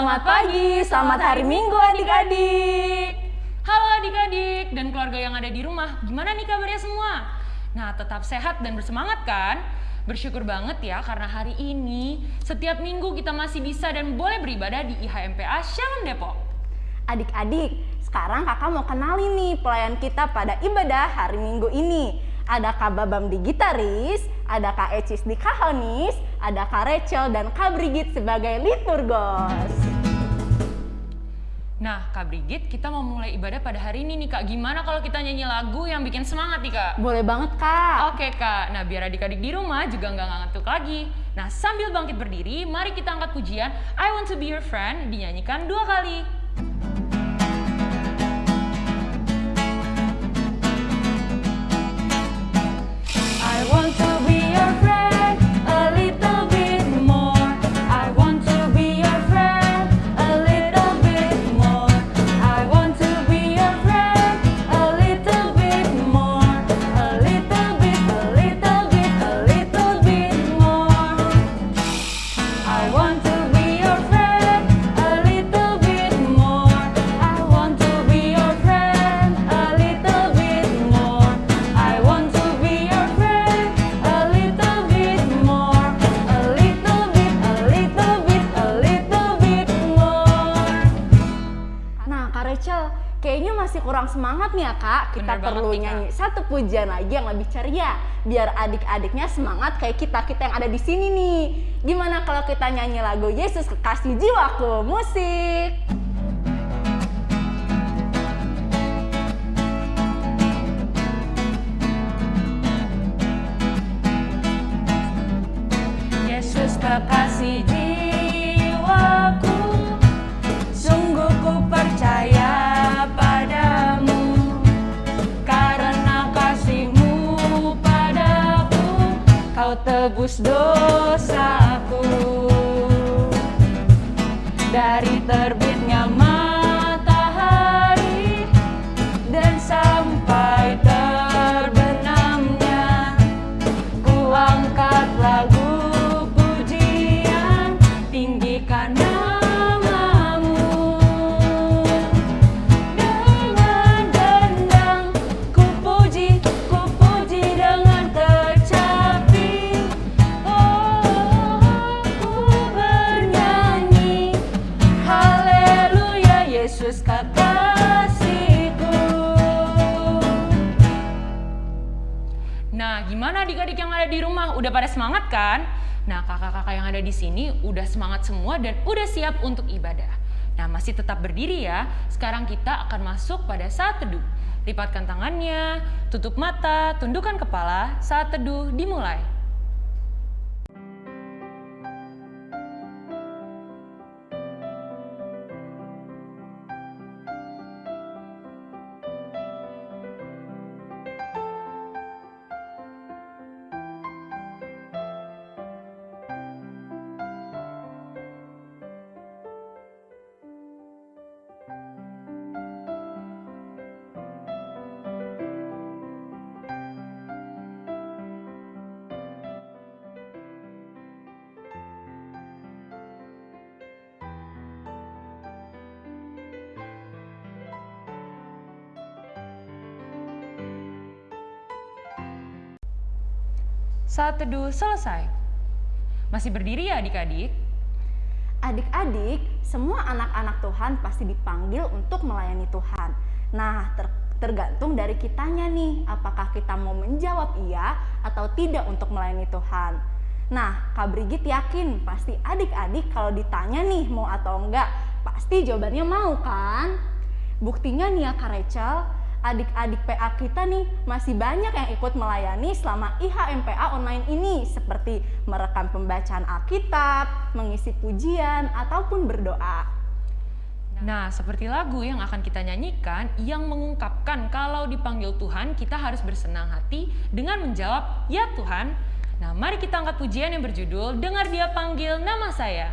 selamat pagi, selamat hari Minggu adik-adik. Halo adik-adik dan keluarga yang ada di rumah, gimana nih kabarnya semua? Nah, tetap sehat dan bersemangat kan? Bersyukur banget ya karena hari ini setiap minggu kita masih bisa dan boleh beribadah di IHMPA Shalom Depok. Adik-adik, sekarang kakak mau kenalin nih pelayan kita pada ibadah hari Minggu ini. Ada Kak Babam di gitaris, ada Kak Ecis di kahonis, ada Kak Rachel dan Kak Brigit sebagai liturgos. Nah, Kak Brigit, kita mau mulai ibadah pada hari ini nih Kak. Gimana kalau kita nyanyi lagu yang bikin semangat nih Kak? Boleh banget Kak. Oke Kak, nah biar adik-adik di rumah juga nggak ngantuk lagi. Nah sambil bangkit berdiri, mari kita angkat pujian I Want To Be Your Friend dinyanyikan dua kali. Pujian lagi yang lebih ceria. Biar adik-adiknya semangat kayak kita-kita yang ada di sini nih. Gimana kalau kita nyanyi lagu Yesus Kekasih Jiwaku? Musik! Tebus dosaku. Dari terbitnya Udah pada semangat kan? Nah, kakak-kakak yang ada di sini udah semangat semua dan udah siap untuk ibadah. Nah, masih tetap berdiri ya. Sekarang kita akan masuk pada saat teduh. Lipatkan tangannya, tutup mata, tundukkan kepala. Saat teduh dimulai. Saat teduh selesai. Masih berdiri ya adik-adik? Adik-adik, semua anak-anak Tuhan pasti dipanggil untuk melayani Tuhan. Nah, ter- tergantung dari kitanya nih, apakah kita mau menjawab iya atau tidak untuk melayani Tuhan. Nah, Kak Brigit yakin pasti adik-adik kalau ditanya nih mau atau enggak, pasti jawabannya mau kan? Buktinya nih ya Kak Rachel, adik-adik PA kita nih masih banyak yang ikut melayani selama IHMPA online ini seperti merekam pembacaan Alkitab, mengisi pujian, ataupun berdoa. Nah, seperti lagu yang akan kita nyanyikan yang mengungkapkan kalau dipanggil Tuhan kita harus bersenang hati dengan menjawab, "Ya Tuhan." Nah, mari kita angkat pujian yang berjudul "Dengar Dia Panggil Nama Saya".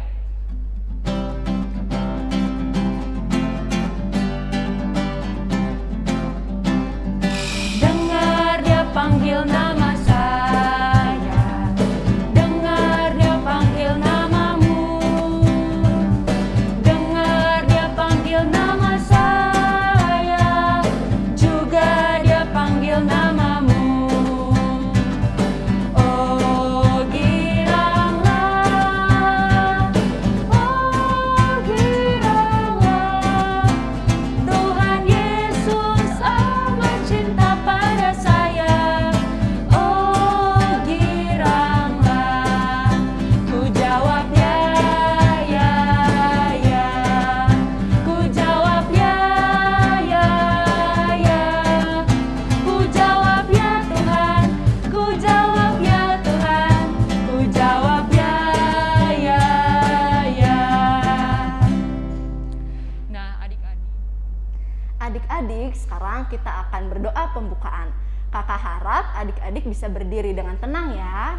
Sekarang kita akan berdoa pembukaan. Kakak harap adik-adik bisa berdiri dengan tenang ya.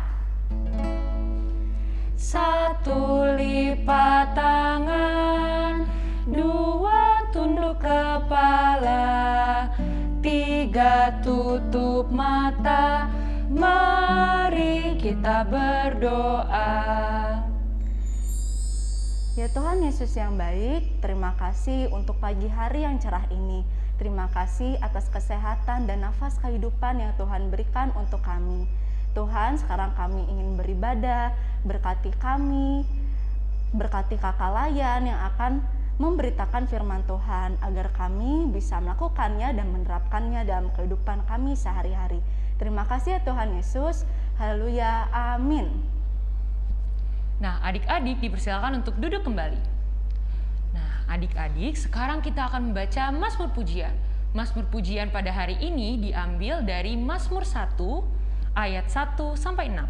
Satu lipat tangan, dua tunduk kepala, tiga tutup mata. Mari kita berdoa. Ya Tuhan Yesus yang baik, terima kasih untuk pagi hari yang cerah ini. Terima kasih atas kesehatan dan nafas kehidupan yang Tuhan berikan untuk kami. Tuhan, sekarang kami ingin beribadah, berkati kami, berkati kakak layan yang akan memberitakan firman Tuhan agar kami bisa melakukannya dan menerapkannya dalam kehidupan kami sehari-hari. Terima kasih ya Tuhan Yesus. Haleluya. Amin. Nah, adik-adik dipersilakan untuk duduk kembali. Adik-adik, sekarang kita akan membaca Mazmur Pujian. Mazmur Pujian pada hari ini diambil dari Mazmur 1 ayat 1 sampai 6.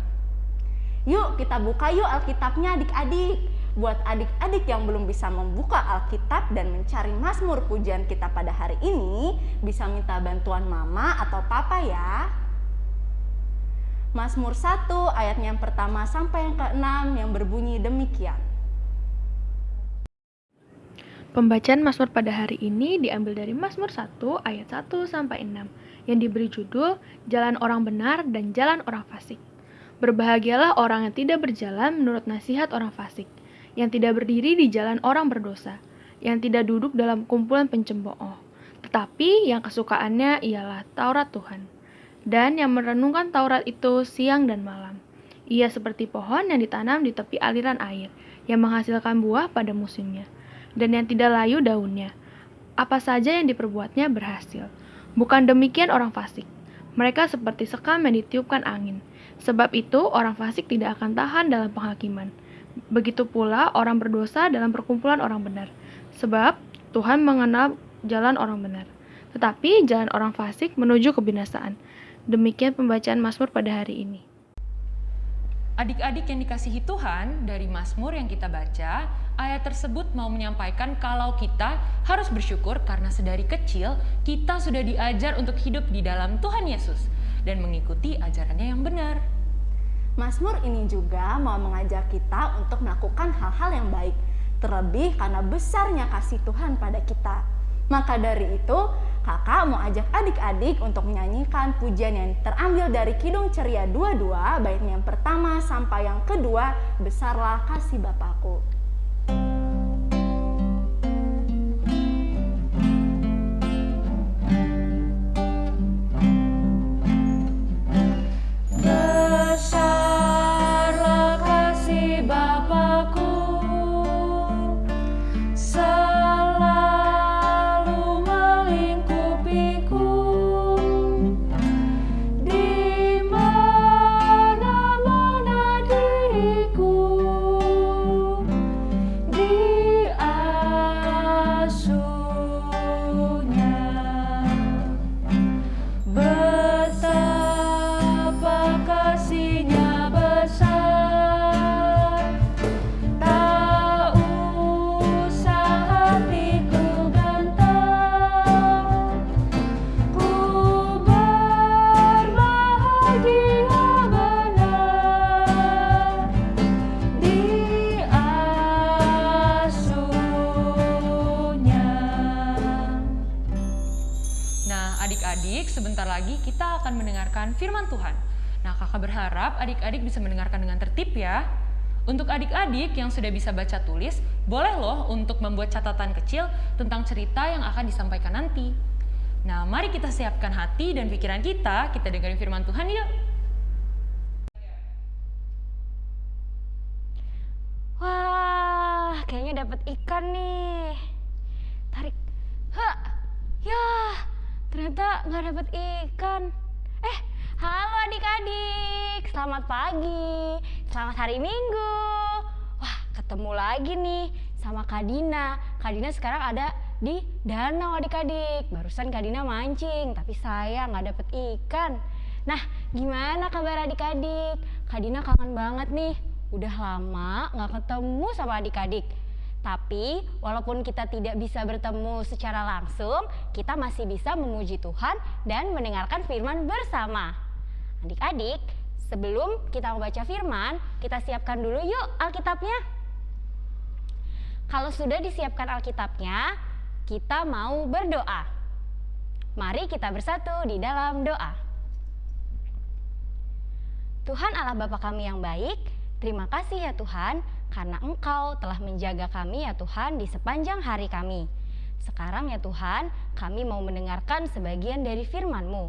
Yuk kita buka yuk Alkitabnya adik-adik. Buat adik-adik yang belum bisa membuka Alkitab dan mencari Mazmur pujian kita pada hari ini, bisa minta bantuan mama atau papa ya. Mazmur 1 ayatnya yang pertama sampai yang keenam yang berbunyi demikian. Pembacaan Mazmur pada hari ini diambil dari Mazmur 1 ayat 1 sampai 6 yang diberi judul Jalan Orang Benar dan Jalan Orang Fasik. Berbahagialah orang yang tidak berjalan menurut nasihat orang fasik, yang tidak berdiri di jalan orang berdosa, yang tidak duduk dalam kumpulan pencembooh, tetapi yang kesukaannya ialah Taurat Tuhan. Dan yang merenungkan Taurat itu siang dan malam. Ia seperti pohon yang ditanam di tepi aliran air, yang menghasilkan buah pada musimnya, dan yang tidak layu daunnya. Apa saja yang diperbuatnya berhasil. Bukan demikian orang fasik. Mereka seperti sekam yang ditiupkan angin. Sebab itu orang fasik tidak akan tahan dalam penghakiman. Begitu pula orang berdosa dalam perkumpulan orang benar. Sebab Tuhan mengenal jalan orang benar. Tetapi jalan orang fasik menuju kebinasaan. Demikian pembacaan Mazmur pada hari ini. Adik-adik yang dikasihi Tuhan, dari Mazmur yang kita baca, ayat tersebut mau menyampaikan kalau kita harus bersyukur karena sedari kecil kita sudah diajar untuk hidup di dalam Tuhan Yesus dan mengikuti ajarannya yang benar. Mazmur ini juga mau mengajak kita untuk melakukan hal-hal yang baik, terlebih karena besarnya kasih Tuhan pada kita. Maka dari itu, kakak mau ajak adik-adik untuk menyanyikan pujian yang terambil dari Kidung Ceria 22, baiknya yang pertama sampai yang kedua, Besarlah Kasih Bapakku. Yang sudah bisa baca tulis, boleh loh untuk membuat catatan kecil tentang cerita yang akan disampaikan nanti. Nah, mari kita siapkan hati dan pikiran kita, kita dengerin firman Tuhan yuk. Wah, kayaknya dapat ikan nih. Tarik. Hah. Ya, ternyata nggak dapat ikan. Eh, halo adik-adik. Selamat pagi. Selamat hari Minggu. Lagi nih sama Kak Dina. Kak Dina sekarang ada di danau adik-adik. Barusan Kak Dina mancing, tapi saya nggak dapet ikan. Nah, gimana kabar adik-adik? Kak Dina kangen banget nih. Udah lama nggak ketemu sama adik-adik. Tapi walaupun kita tidak bisa bertemu secara langsung, kita masih bisa memuji Tuhan dan mendengarkan firman bersama. Adik-adik, sebelum kita membaca firman, kita siapkan dulu yuk Alkitabnya. Kalau sudah disiapkan Alkitabnya, kita mau berdoa. Mari kita bersatu di dalam doa. Tuhan Allah Bapa kami yang baik, terima kasih ya Tuhan karena Engkau telah menjaga kami ya Tuhan di sepanjang hari kami. Sekarang ya Tuhan, kami mau mendengarkan sebagian dari firman-Mu.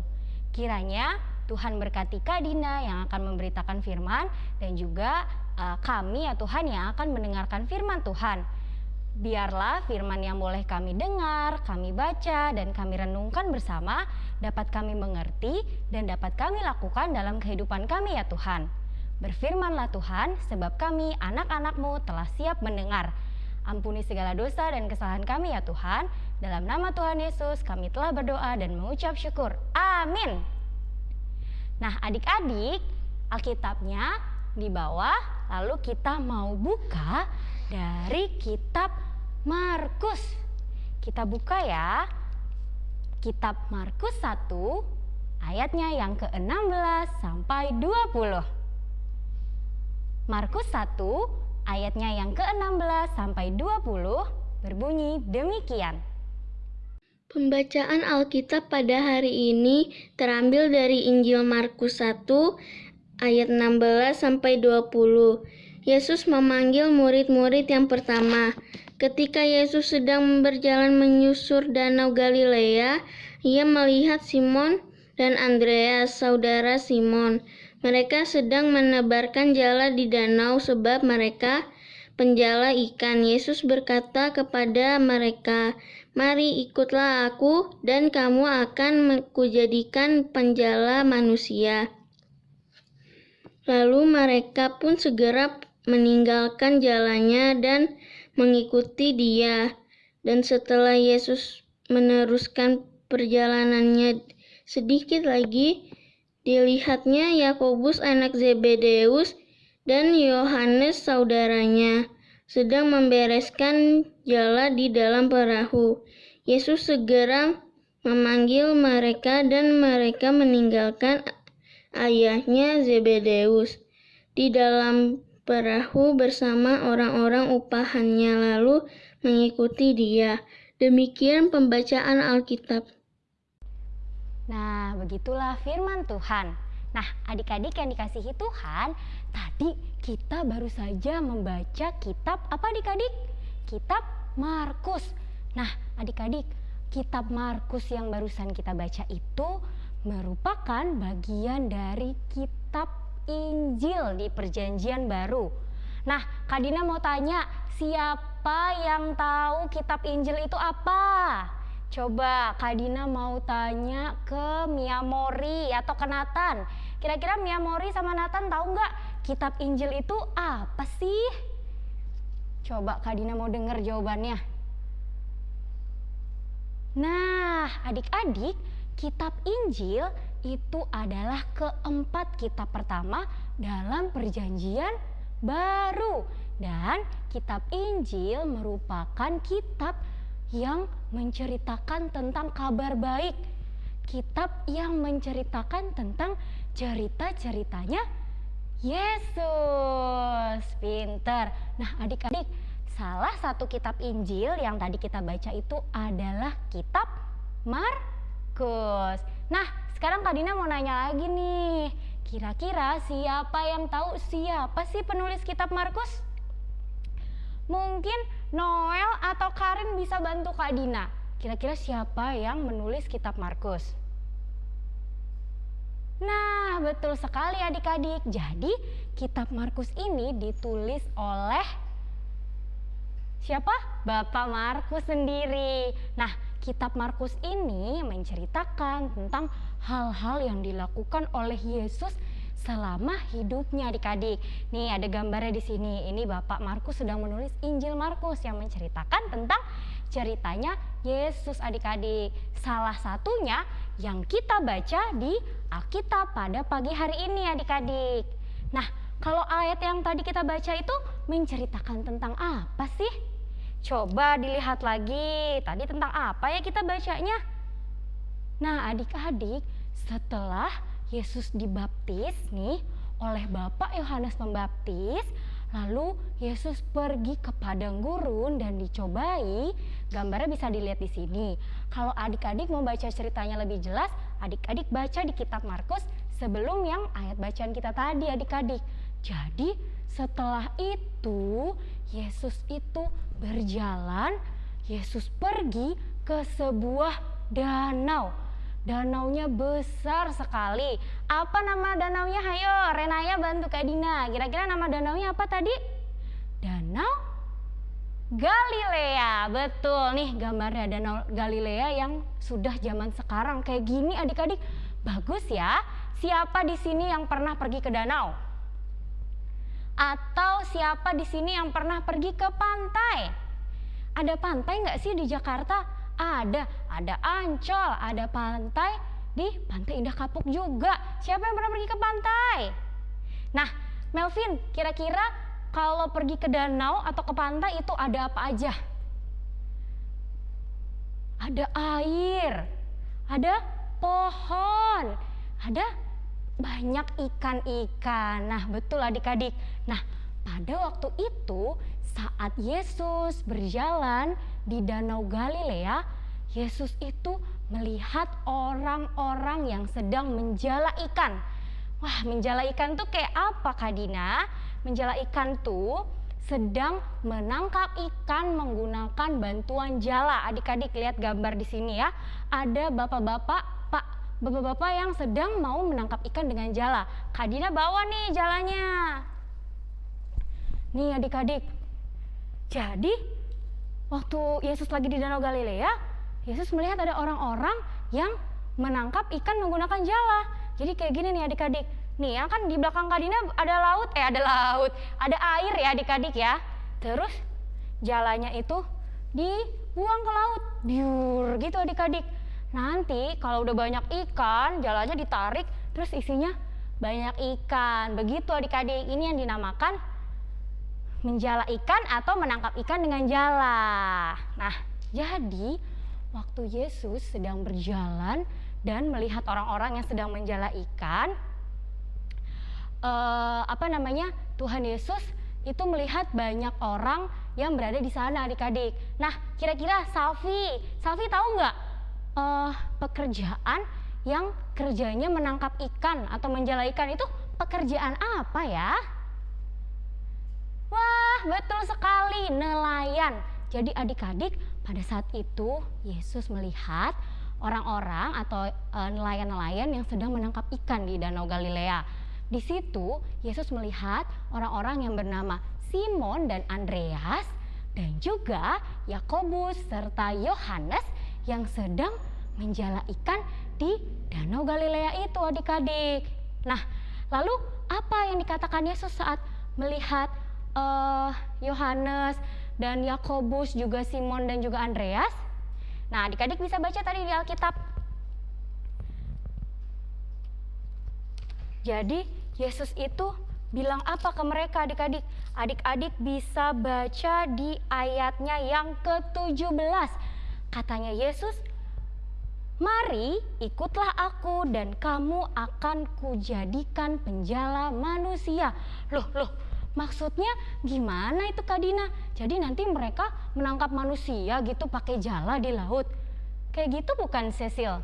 Kiranya Tuhan berkati Kak Dina yang akan memberitakan firman dan juga uh, kami ya Tuhan yang akan mendengarkan firman Tuhan. Biarlah firman yang boleh kami dengar, kami baca, dan kami renungkan bersama dapat kami mengerti dan dapat kami lakukan dalam kehidupan kami ya Tuhan. Berfirmanlah Tuhan, sebab kami anak-anakmu telah siap mendengar. Ampuni segala dosa dan kesalahan kami ya Tuhan. Dalam nama Tuhan Yesus kami telah berdoa dan mengucap syukur. Amin. Nah adik-adik, Alkitabnya di bawah, lalu kita mau buka dari kitab Markus. Kita buka ya. Kitab Markus 1 ayatnya yang ke-16 sampai 20. Markus 1 ayatnya yang ke-16 sampai 20 berbunyi demikian. Pembacaan Alkitab pada hari ini terambil dari Injil Markus 1 ayat 16 sampai 20. Yesus memanggil murid-murid yang pertama. Ketika Yesus sedang berjalan menyusur danau Galilea, ia melihat Simon dan Andreas, saudara Simon. Mereka sedang menebarkan jala di danau sebab mereka penjala ikan. Yesus berkata kepada mereka, "Mari ikutlah aku dan kamu akan kujadikan penjala manusia." Lalu mereka pun segera meninggalkan jalannya dan mengikuti dia. Dan setelah Yesus meneruskan perjalanannya sedikit lagi, dilihatnya Yakobus anak Zebedeus dan Yohanes saudaranya sedang membereskan jala di dalam perahu. Yesus segera memanggil mereka dan mereka meninggalkan ayahnya Zebedeus di dalam perahu bersama orang-orang upahannya lalu mengikuti dia. Demikian pembacaan Alkitab. Nah, begitulah firman Tuhan. Nah, adik-adik yang dikasihi Tuhan, tadi kita baru saja membaca kitab apa adik-adik? Kitab Markus. Nah, adik-adik, kitab Markus yang barusan kita baca itu merupakan bagian dari kitab Injil di Perjanjian Baru. Nah, Kak Dina mau tanya, siapa yang tahu kitab Injil itu apa? Coba Kak Dina mau tanya ke Mia Mori atau ke Nathan. Kira-kira Mia Mori sama Nathan tahu nggak kitab Injil itu apa sih? Coba Kak Dina mau dengar jawabannya. Nah, adik-adik, kitab Injil itu adalah keempat kitab pertama dalam perjanjian baru. Dan kitab Injil merupakan kitab yang menceritakan tentang kabar baik. Kitab yang menceritakan tentang cerita-ceritanya Yesus. Pinter. Nah adik-adik salah satu kitab Injil yang tadi kita baca itu adalah kitab Markus nah sekarang Kak Dina mau nanya lagi nih. Kira-kira siapa yang tahu siapa sih penulis kitab Markus? Mungkin Noel atau Karin bisa bantu Kak Dina. Kira-kira siapa yang menulis kitab Markus? Nah, betul sekali adik-adik. Jadi, kitab Markus ini ditulis oleh siapa? Bapak Markus sendiri. Nah, kitab Markus ini menceritakan tentang hal-hal yang dilakukan oleh Yesus selama hidupnya adik-adik. Nih ada gambarnya di sini. Ini Bapak Markus sedang menulis Injil Markus yang menceritakan tentang ceritanya Yesus adik-adik. Salah satunya yang kita baca di Alkitab pada pagi hari ini adik-adik. Nah, kalau ayat yang tadi kita baca itu menceritakan tentang apa sih? Coba dilihat lagi, tadi tentang apa ya kita bacanya? Nah, adik-adik, setelah Yesus dibaptis nih oleh Bapak Yohanes Pembaptis, lalu Yesus pergi ke padang gurun dan dicobai. Gambarnya bisa dilihat di sini. Kalau adik-adik mau baca ceritanya lebih jelas, adik-adik baca di kitab Markus sebelum yang ayat bacaan kita tadi, adik-adik. Jadi, setelah itu Yesus itu berjalan, Yesus pergi ke sebuah danau. Danaunya besar sekali. Apa nama danaunya? Hayo, Renaya bantu Kak Dina. Kira-kira nama danaunya apa tadi? Danau Galilea. Betul nih gambarnya Danau Galilea yang sudah zaman sekarang kayak gini adik-adik. Bagus ya. Siapa di sini yang pernah pergi ke danau? Atau siapa di sini yang pernah pergi ke pantai? Ada pantai nggak sih di Jakarta? Ada, ada Ancol, ada pantai di Pantai Indah Kapuk juga. Siapa yang pernah pergi ke pantai? Nah, Melvin, kira-kira kalau pergi ke danau atau ke pantai itu ada apa aja? Ada air, ada pohon, ada banyak ikan-ikan. Nah, betul adik-adik. Nah, pada waktu itu saat Yesus berjalan di Danau Galilea, Yesus itu melihat orang-orang yang sedang menjala ikan. Wah, menjala ikan tuh kayak apa Kak Dina? Menjala ikan tuh sedang menangkap ikan menggunakan bantuan jala. Adik-adik lihat gambar di sini ya. Ada bapak-bapak, Pak, bapak-bapak yang sedang mau menangkap ikan dengan jala. Kak Dina bawa nih jalanya. Nih adik-adik. Jadi waktu Yesus lagi di Danau Galilea, Yesus melihat ada orang-orang yang menangkap ikan menggunakan jala. Jadi kayak gini nih adik-adik. Nih ya kan di belakang Kadina ada laut, eh ada laut, ada air ya adik-adik ya. Terus jalanya itu dibuang ke laut, biur gitu adik-adik. Nanti kalau udah banyak ikan, jalannya ditarik, terus isinya banyak ikan. Begitu adik-adik, ini yang dinamakan menjala ikan atau menangkap ikan dengan jala. Nah, jadi waktu Yesus sedang berjalan dan melihat orang-orang yang sedang menjala ikan, eh, apa namanya Tuhan Yesus itu melihat banyak orang yang berada di sana adik-adik. Nah, kira-kira Safi, Safi tahu nggak eh, pekerjaan yang kerjanya menangkap ikan atau menjala ikan itu pekerjaan apa ya? Wah, betul sekali, nelayan. Jadi adik-adik, pada saat itu Yesus melihat orang-orang atau eh, nelayan-nelayan yang sedang menangkap ikan di Danau Galilea. Di situ Yesus melihat orang-orang yang bernama Simon dan Andreas dan juga Yakobus serta Yohanes yang sedang menjala ikan di Danau Galilea itu adik-adik. Nah, lalu apa yang dikatakan Yesus saat melihat eh, Yohanes dan Yakobus juga Simon dan juga Andreas? Nah, adik-adik bisa baca tadi di Alkitab. Jadi, Yesus itu bilang apa ke mereka adik-adik? Adik-adik bisa baca di ayatnya yang ke-17. Katanya Yesus, Mari ikutlah aku dan kamu akan kujadikan penjala manusia. Loh, loh, maksudnya gimana itu Kak Dina? Jadi nanti mereka menangkap manusia gitu pakai jala di laut. Kayak gitu bukan Cecil?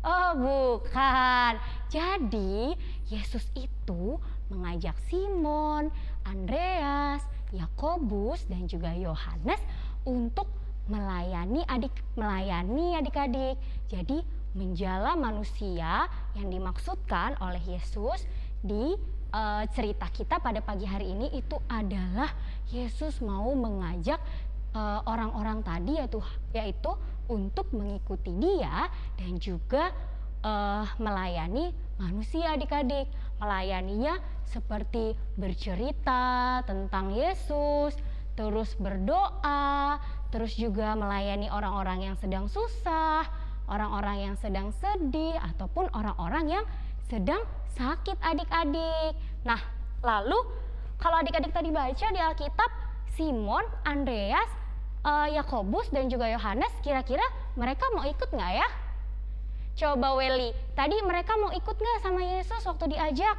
Oh bukan. Jadi Yesus itu mengajak Simon, Andreas, Yakobus dan juga Yohanes untuk melayani adik melayani adik-adik. Jadi menjala manusia yang dimaksudkan oleh Yesus di eh, cerita kita pada pagi hari ini itu adalah Yesus mau mengajak eh, orang-orang tadi yaitu yaitu untuk mengikuti Dia dan juga eh, melayani manusia adik-adik. Melayaninya seperti bercerita tentang Yesus, terus berdoa, terus juga melayani orang-orang yang sedang susah, orang-orang yang sedang sedih, ataupun orang-orang yang sedang sakit adik-adik. Nah, lalu kalau adik-adik tadi baca di Alkitab, Simon, Andreas, eh, Yakobus dan juga Yohanes kira-kira mereka mau ikut nggak ya? Coba Welly, tadi mereka mau ikut nggak sama Yesus waktu diajak?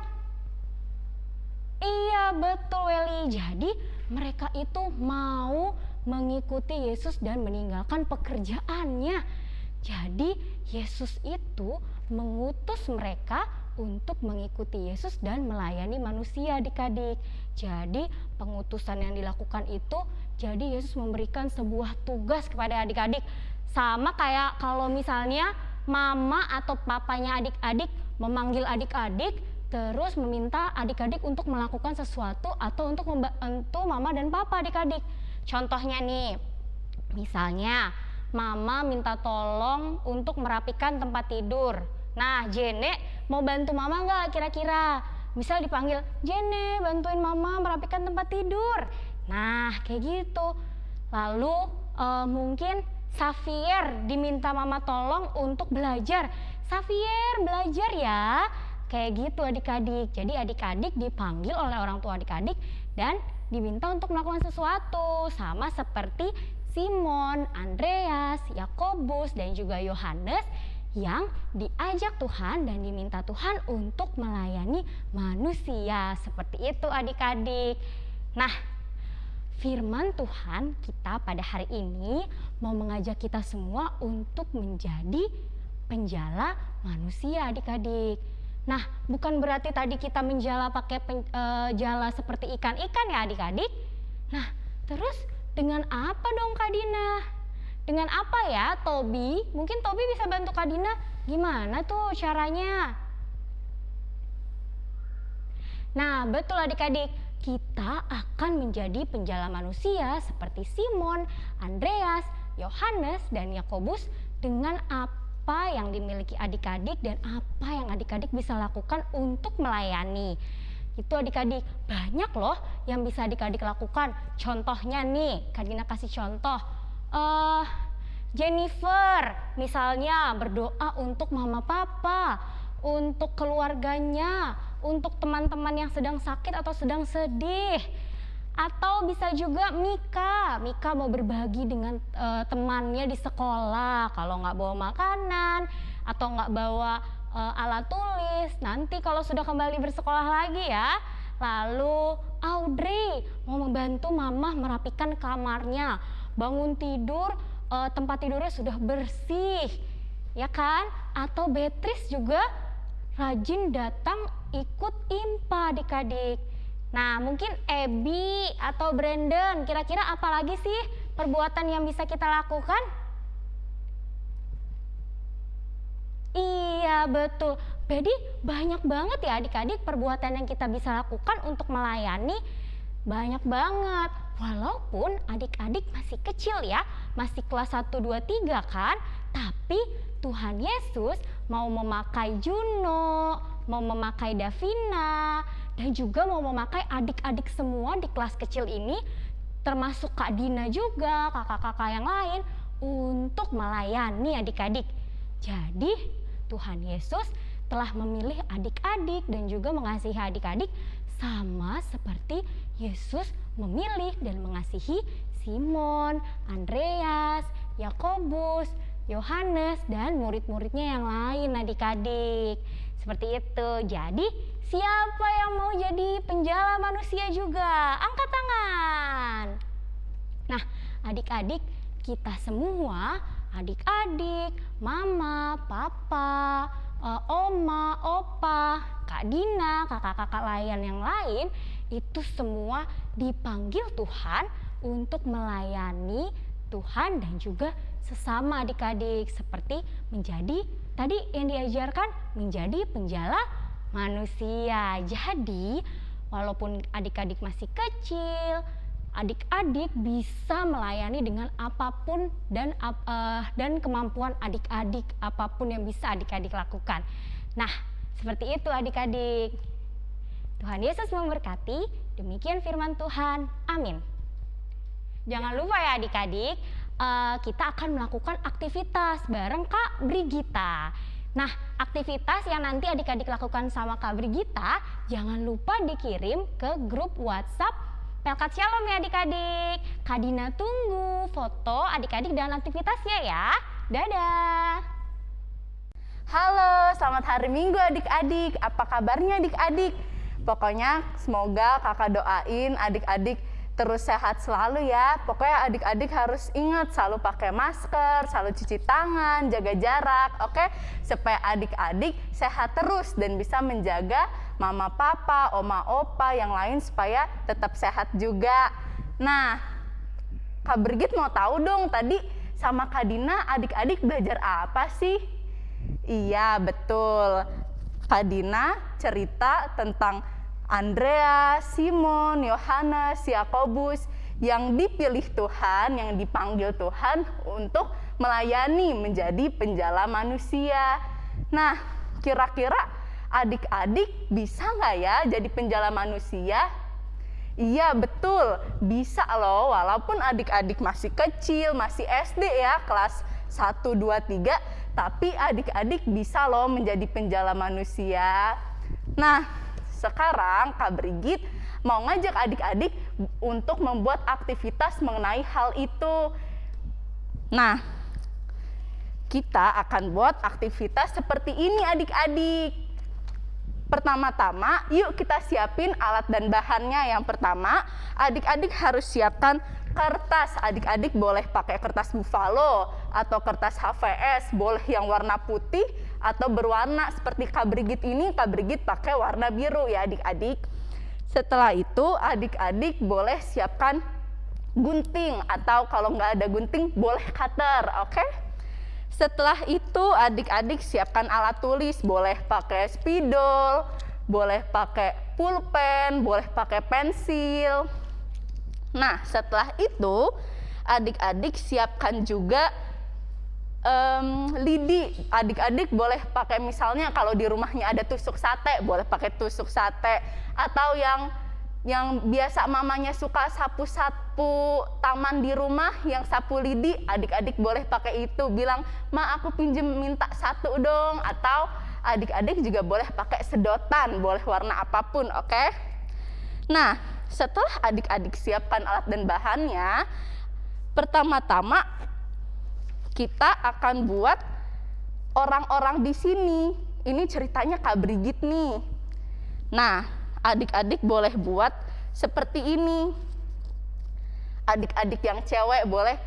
Iya betul Welly, jadi mereka itu mau mengikuti Yesus dan meninggalkan pekerjaannya. Jadi Yesus itu mengutus mereka untuk mengikuti Yesus dan melayani manusia adik-adik. Jadi pengutusan yang dilakukan itu jadi Yesus memberikan sebuah tugas kepada adik-adik. Sama kayak kalau misalnya mama atau papanya adik-adik memanggil adik-adik terus meminta adik-adik untuk melakukan sesuatu atau untuk membantu mama dan papa adik-adik. Contohnya nih, misalnya mama minta tolong untuk merapikan tempat tidur. Nah, Jene mau bantu mama nggak kira-kira? Misal dipanggil, Jene bantuin mama merapikan tempat tidur. Nah, kayak gitu. Lalu eh, mungkin Xavier diminta mama tolong untuk belajar. Xavier belajar ya. Kayak gitu adik-adik. Jadi adik-adik dipanggil oleh orang tua adik-adik dan diminta untuk melakukan sesuatu. Sama seperti Simon, Andreas, Yakobus, dan juga Yohanes yang diajak Tuhan dan diminta Tuhan untuk melayani manusia. Seperti itu adik-adik. Nah, firman Tuhan kita pada hari ini mau mengajak kita semua untuk menjadi penjala manusia adik-adik. Nah, bukan berarti tadi kita menjala pakai pen, eh, jala seperti ikan-ikan ya adik-adik. Nah, terus dengan apa dong Kak Dina? Dengan apa ya Tobi? Mungkin Tobi bisa bantu Kak Dina. Gimana tuh caranya? Nah, betul adik-adik, kita akan menjadi penjala manusia seperti Simon, Andreas, Yohanes, dan Yakobus dengan apa yang dimiliki adik-adik dan apa yang adik-adik bisa lakukan untuk melayani. Itu adik-adik banyak loh yang bisa adik-adik lakukan. Contohnya nih, Kadina kasih contoh. eh Jennifer misalnya berdoa untuk mama papa, untuk keluarganya, untuk teman-teman yang sedang sakit atau sedang sedih. Atau bisa juga Mika, Mika mau berbagi dengan eh, temannya di sekolah. Kalau nggak bawa makanan atau nggak bawa eh, alat tulis, nanti kalau sudah kembali bersekolah lagi ya. Lalu Audrey mau membantu mama merapikan kamarnya, bangun tidur eh, tempat tidurnya sudah bersih, ya kan? Atau Beatrice juga rajin datang ikut IMPA adik-adik. Nah, mungkin Ebi atau Brandon, kira-kira apa lagi sih perbuatan yang bisa kita lakukan? Iya, betul. Jadi banyak banget ya adik-adik perbuatan yang kita bisa lakukan untuk melayani. Banyak banget. Walaupun adik-adik masih kecil ya, masih kelas 1, 2, 3 kan. Tapi Tuhan Yesus mau memakai Juno, mau memakai Davina, dan juga mau memakai adik-adik semua di kelas kecil ini, termasuk Kak Dina juga, kakak-kakak yang lain, untuk melayani adik-adik. Jadi Tuhan Yesus telah memilih adik-adik dan juga mengasihi adik-adik sama seperti Yesus memilih dan mengasihi Simon, Andreas, Yakobus, Yohanes dan murid-muridnya yang lain adik-adik. Seperti itu. Jadi, siapa yang mau jadi penjala manusia juga? Angkat tangan. Nah, adik-adik, kita semua, adik-adik, mama, papa, eh, oma, opa, Kak Dina, kakak-kakak lain yang lain, itu semua dipanggil Tuhan untuk melayani Tuhan dan juga sesama adik-adik seperti menjadi tadi yang diajarkan menjadi penjala manusia. Jadi, walaupun adik-adik masih kecil, adik-adik bisa melayani dengan apa pun dan eh, dan kemampuan adik-adik apa pun yang bisa adik-adik lakukan. Nah, seperti itu adik-adik. Tuhan Yesus memberkati. Demikian firman Tuhan. Amin. Jangan lupa ya adik-adik, eh, kita akan melakukan aktivitas bareng Kak Brigita. Nah, aktivitas yang nanti adik-adik lakukan sama Kak Brigita, jangan lupa dikirim ke grup WhatsApp Pelkat Shalom ya adik-adik. Kak Dina tunggu foto adik-adik dan aktivitasnya ya. Dadah. Halo, selamat hari Minggu adik-adik. Apa kabarnya adik-adik? Pokoknya semoga kakak doain adik-adik terus sehat selalu ya. Pokoknya adik-adik harus ingat selalu pakai masker, selalu cuci tangan, jaga jarak, oke? Supaya adik-adik sehat terus dan bisa menjaga mama papa, oma opa yang lain supaya tetap sehat juga. Nah, Kak Brigit mau tahu dong tadi sama Kak Dina adik-adik belajar apa sih? Iya, betul. Kak Dina cerita tentang Andrea, Simon, Yohanes, Yakobus yang dipilih Tuhan, yang dipanggil Tuhan untuk melayani menjadi penjala manusia. Nah, kira-kira adik-adik bisa nggak ya jadi penjala manusia? Iya betul, bisa loh walaupun adik-adik masih kecil, masih SD ya, kelas 1, 2, 3, tapi adik-adik bisa loh menjadi penjala manusia. Nah, sekarang Kak Brigit mau ngajak adik-adik untuk membuat aktivitas mengenai hal itu. Nah, kita akan buat aktivitas seperti ini adik-adik. Pertama-tama, yuk kita siapin alat dan bahannya. Yang pertama, adik-adik harus siapkan kertas. Adik-adik boleh pakai kertas buffalo atau kertas HVS, boleh yang warna putih atau berwarna seperti Kak Brigit ini. Kak Brigit pakai warna biru ya adik-adik. Setelah itu, adik-adik boleh siapkan gunting atau kalau nggak ada gunting boleh cutter, oke? Setelah itu adik-adik siapkan alat tulis, boleh pakai spidol, boleh pakai pulpen, boleh pakai pensil. Nah, setelah itu adik-adik siapkan juga em, lidi. Adik-adik boleh pakai misalnya kalau di rumahnya ada tusuk sate, boleh pakai tusuk sate. Atau yang yang biasa mamanya suka sapu-sapu taman di rumah yang sapu lidi adik-adik boleh pakai itu. Bilang ma aku pinjem minta satu dong. Atau adik-adik juga boleh pakai sedotan boleh warna apa pun oke? Nah setelah adik-adik siapkan alat dan bahannya pertama-tama kita akan buat orang-orang di sini ini ceritanya Kak Brigit nih nah adik-adik boleh buat seperti ini. Adik-adik yang cewek boleh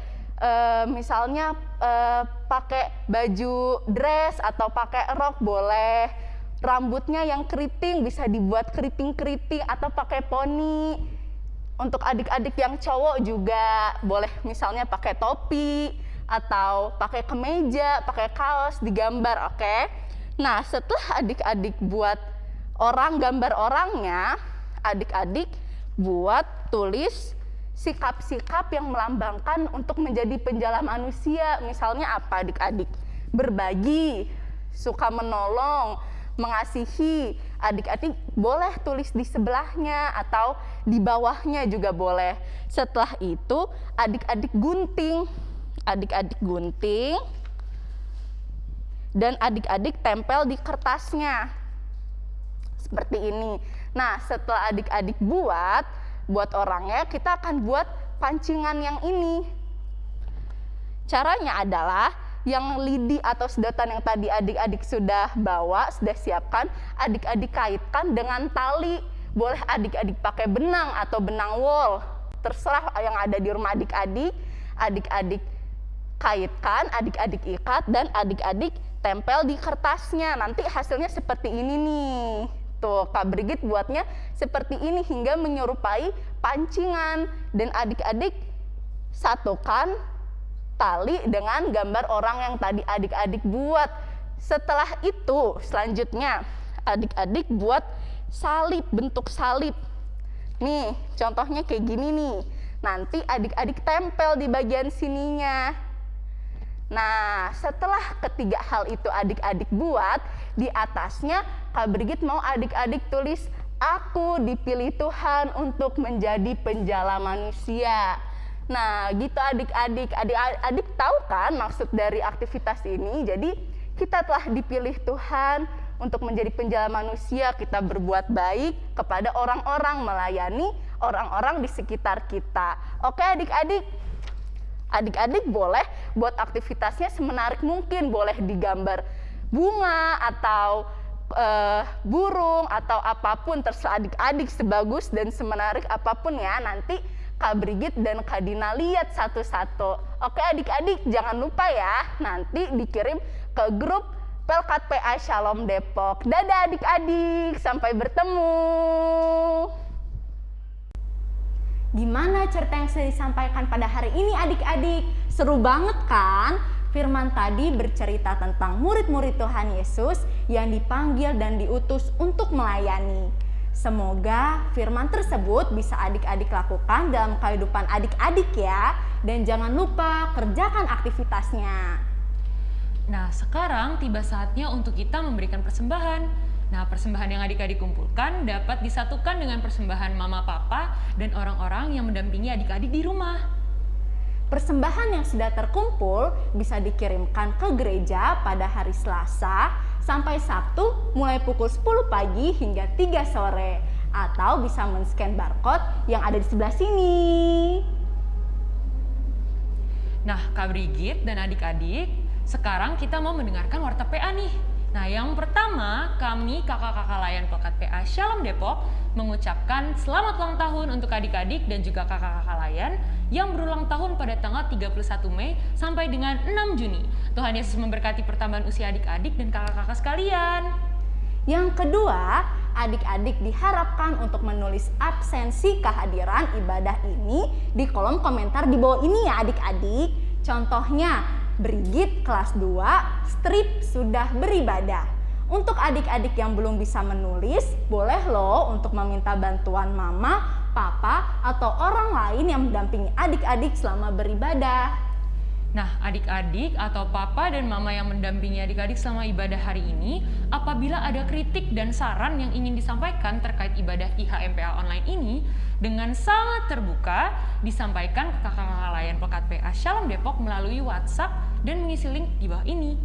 eh, misalnya eh, pakai baju dress atau pakai rok boleh. Rambutnya yang keriting bisa dibuat keriting-keriting atau pakai poni. Untuk adik-adik yang cowok juga boleh misalnya pakai topi atau pakai kemeja, pakai kaos digambar, oke? Nah, setelah adik-adik buat orang gambar orangnya, adik-adik buat tulis sikap-sikap yang melambangkan untuk menjadi penjala manusia. Misalnya apa adik-adik? Berbagi, suka menolong, mengasihi. Adik-adik boleh tulis di sebelahnya atau di bawahnya juga boleh. Setelah itu adik-adik gunting. Adik-adik gunting dan adik-adik tempel di kertasnya seperti ini. Nah, setelah adik-adik buat, buat orangnya, kita akan buat pancingan yang ini. Caranya adalah yang lidi atau sedotan yang tadi adik-adik sudah bawa, sudah siapkan, adik-adik kaitkan dengan tali. Boleh adik-adik pakai benang atau benang wol. Terserah yang ada di rumah adik-adik. Adik-adik kaitkan, adik-adik ikat, dan adik-adik tempel di kertasnya. Nanti hasilnya seperti ini nih. Tuh, Kak Brigit buatnya seperti ini hingga menyerupai pancingan. Dan adik-adik satukan tali dengan gambar orang yang tadi adik-adik buat. Setelah itu, selanjutnya adik-adik buat salib, bentuk salib. Nih, contohnya kayak gini nih. Nanti adik-adik tempel di bagian sininya. Nah, setelah ketiga hal itu adik-adik buat, di atasnya Kak Brigit mau adik-adik tulis, Aku dipilih Tuhan untuk menjadi penjala manusia. Nah, gitu adik-adik. Adik-adik tahu kan maksud dari aktivitas ini? Jadi, kita telah dipilih Tuhan untuk menjadi penjala manusia. Kita berbuat baik kepada orang-orang, melayani orang-orang di sekitar kita. Oke adik-adik, adik-adik boleh buat aktivitasnya semenarik mungkin, boleh digambar bunga atau eh, burung atau apa pun terserah adik-adik sebagus dan semenarik apa pun ya nanti Kak Brigit dan Kak Dina lihat satu-satu. Oke adik-adik jangan lupa ya nanti dikirim ke grup Pelkat PA Shalom Depok. Dadah adik-adik, sampai bertemu. Gimana cerita yang sudah disampaikan pada hari ini adik-adik? Seru banget kan? Firman tadi bercerita tentang murid-murid Tuhan Yesus yang dipanggil dan diutus untuk melayani. Semoga firman tersebut bisa adik-adik lakukan dalam kehidupan adik-adik ya. Dan jangan lupa kerjakan aktivitasnya. Nah, sekarang tiba saatnya untuk kita memberikan persembahan. Nah, persembahan yang adik-adik kumpulkan dapat disatukan dengan persembahan mama papa dan orang-orang yang mendampingi adik-adik di rumah. Persembahan yang sudah terkumpul bisa dikirimkan ke gereja pada hari Selasa sampai Sabtu mulai pukul 10 pagi hingga 3 sore atau bisa men-scan barcode yang ada di sebelah sini. Nah, Kak Brigit dan adik-adik, sekarang kita mau mendengarkan warta PA nih. Nah, yang pertama, kami kakak-kakak layan Pekat PA Shalom Depok mengucapkan selamat ulang tahun untuk adik-adik dan juga kakak-kakak layan yang berulang tahun pada tanggal 31 Mei sampai dengan 6 Juni. Tuhan Yesus memberkati pertambahan usia adik-adik dan kakak-kakak sekalian. Yang kedua, adik-adik diharapkan untuk menulis absensi kehadiran ibadah ini di kolom komentar di bawah ini ya adik-adik. Contohnya, Brigit kelas 2, strip sudah beribadah. Untuk adik-adik yang belum bisa menulis, boleh loh untuk meminta bantuan mama, papa, atau orang lain yang mendampingi adik-adik selama beribadah. Nah, adik-adik atau papa dan mama yang mendampingi adik-adik selama ibadah hari ini, apabila ada kritik dan saran yang ingin disampaikan terkait ibadah IHMPA online ini, dengan sangat terbuka disampaikan ke kakak-kakak layan Pekat PA Shalom Depok melalui WhatsApp dan mengisi link di bawah ini.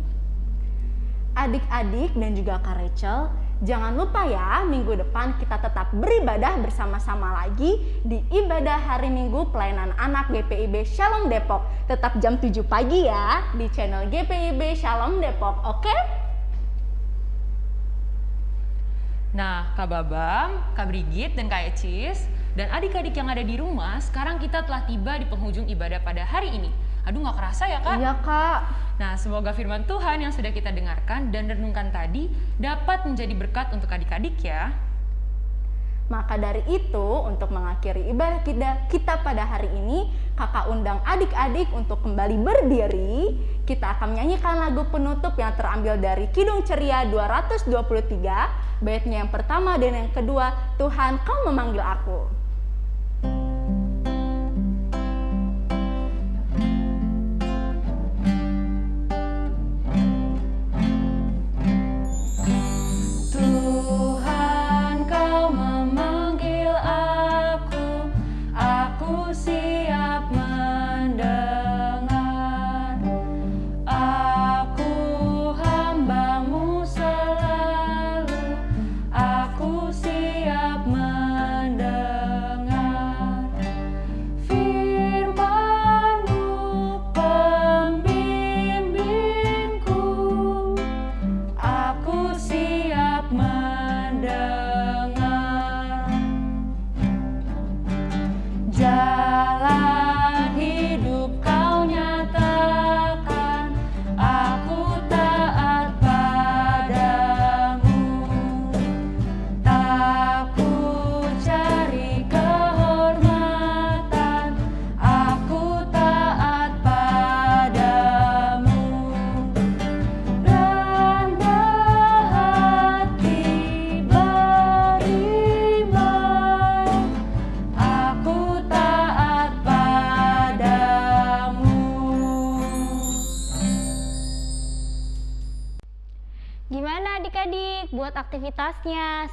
Adik-adik dan juga Kak Rachel, jangan lupa ya minggu depan kita tetap beribadah bersama-sama lagi di ibadah hari Minggu pelayanan anak GPIB Shalom Depok. Tetap jam 7 pagi ya di channel GPIB Shalom Depok, oke? Nah, Kak Babam, Kak Brigit, dan Kak Ecis, dan adik-adik yang ada di rumah, sekarang kita telah tiba di penghujung ibadah pada hari ini. Aduh, nggak kerasa ya, Kak? Iya kak. Nah, semoga firman Tuhan yang sudah kita dengarkan dan renungkan tadi dapat menjadi berkat untuk adik-adik ya. Maka dari itu, untuk mengakhiri ibadah kita, kita pada hari ini, kakak undang adik-adik untuk kembali berdiri. Kita akan menyanyikan lagu penutup yang terambil dari Kidung Ceria 223, baitnya yang pertama dan yang kedua, Tuhan kau memanggil aku.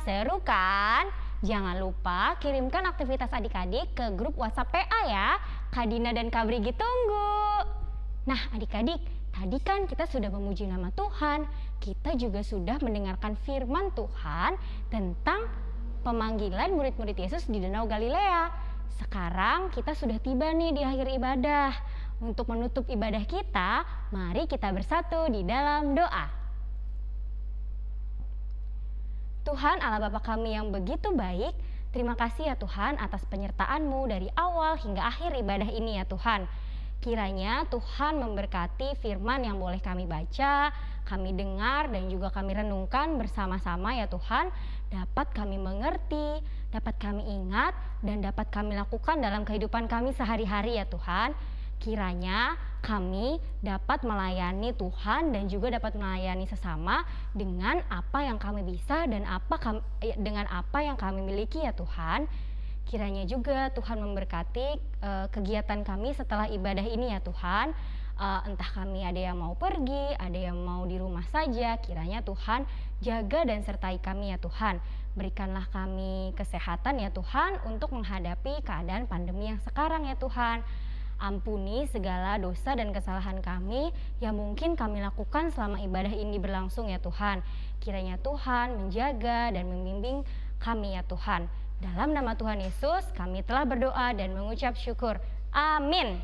Seru kan? Jangan lupa kirimkan aktivitas adik-adik ke grup WhatsApp PA ya. Kak Dina dan Kak Brigi tunggu. Nah adik-adik, tadi kan kita sudah memuji nama Tuhan. Kita juga sudah mendengarkan firman Tuhan tentang pemanggilan murid-murid Yesus di Danau Galilea. Sekarang kita sudah tiba nih di akhir ibadah. Untuk menutup ibadah kita, mari kita bersatu di dalam doa. Tuhan Allah Bapa kami yang begitu baik, terima kasih ya Tuhan atas penyertaan-Mu dari awal hingga akhir ibadah ini ya Tuhan. Kiranya Tuhan memberkati firman yang boleh kami baca, kami dengar dan juga kami renungkan bersama-sama ya Tuhan, dapat kami mengerti, dapat kami ingat dan dapat kami lakukan dalam kehidupan kami sehari-hari ya Tuhan. Kiranya kami dapat melayani Tuhan dan juga dapat melayani sesama dengan apa yang kami bisa dan apa kami, dengan apa yang kami miliki ya Tuhan. Kiranya juga Tuhan memberkati eh, kegiatan kami setelah ibadah ini ya Tuhan. Eh, entah kami ada yang mau pergi, ada yang mau di rumah saja, kiranya Tuhan jaga dan sertai kami ya Tuhan. Berikanlah kami kesehatan ya Tuhan untuk menghadapi keadaan pandemi yang sekarang ya Tuhan. Ampuni segala dosa dan kesalahan kami yang mungkin kami lakukan selama ibadah ini berlangsung ya Tuhan. Kiranya Tuhan menjaga dan membimbing kami ya Tuhan. Dalam nama Tuhan Yesus kami telah berdoa dan mengucap syukur. Amin.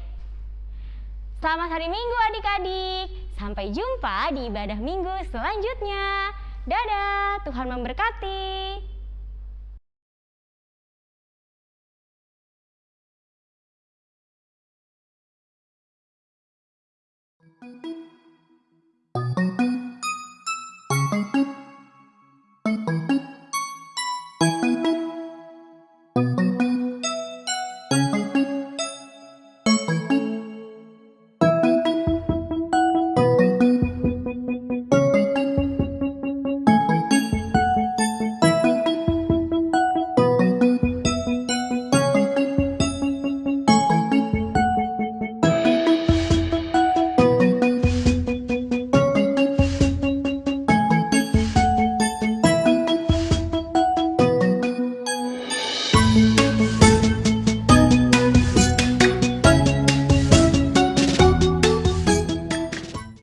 Selamat hari Minggu adik-adik. Sampai jumpa di ibadah minggu selanjutnya. Dadah, Tuhan memberkati.